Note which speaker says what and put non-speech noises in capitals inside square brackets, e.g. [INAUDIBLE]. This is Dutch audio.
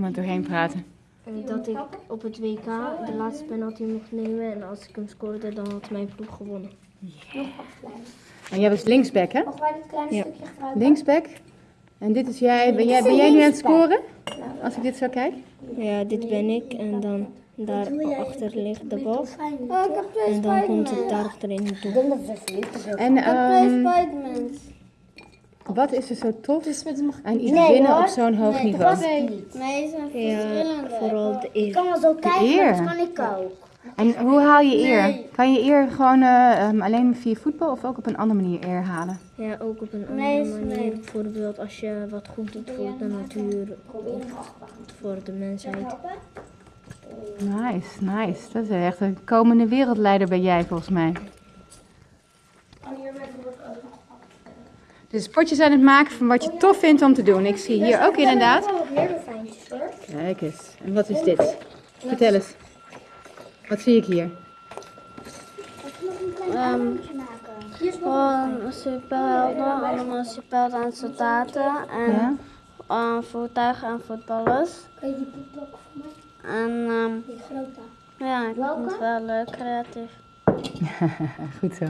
Speaker 1: iemand doorheen praten?
Speaker 2: Eh, Dat ik op het WK de laatste penalty mocht nemen en als ik hem scoorde, dan had mijn ploeg gewonnen.
Speaker 1: En jij was linksback, hè?
Speaker 3: Mag wij dit kleine
Speaker 2: Ja.
Speaker 3: stukje gebruiken?
Speaker 1: Linksback. En dit is jij. Ben jij, ben jij nu aan het scoren? Als ik dit zo kijk?
Speaker 2: Ja, dit ben ik en dan daarachter ligt de bal.
Speaker 3: Oh, ik heb twee
Speaker 2: En dan komt het daar achterin toe.
Speaker 1: En
Speaker 3: Spidermans.
Speaker 1: Wat is er zo tof aan iets winnen op zo'n hoog niveau?
Speaker 3: Nee, ze zijn
Speaker 2: Ja,
Speaker 3: verschillende.
Speaker 2: vooral de
Speaker 3: Ik
Speaker 2: eer.
Speaker 3: kan wel zo kijken, dat kan ik ook.
Speaker 1: En hoe haal je eer?
Speaker 3: Nee.
Speaker 1: Kan je eer gewoon eh, ehm, alleen via voetbal of ook op een andere manier eer halen?
Speaker 2: Ja, ook op een andere
Speaker 3: Nee,
Speaker 2: manier.
Speaker 3: nee.
Speaker 2: Bijvoorbeeld als je wat goed doet voor de natuur of voor de mensheid.
Speaker 1: Nice, nice. Dat is echt een komende wereldleider ben jij volgens mij. Dus sportjes aan het maken van wat je tof vindt om te doen. Ik zie hier ook inderdaad. Kijk eens. En wat is dit? Vertel eens. Wat zie ik hier?
Speaker 3: Ehm,
Speaker 4: Gewoon superhelden, allemaal superhelden en soldaten en
Speaker 1: Ja?
Speaker 4: eh, voertuigen en voetballers.
Speaker 3: Kan je die boek ook voor mij?
Speaker 4: En ehm,
Speaker 3: Die grote.
Speaker 4: ja, ik vind het wel leuk, creatief. [LAUGHS]
Speaker 1: Goed zo.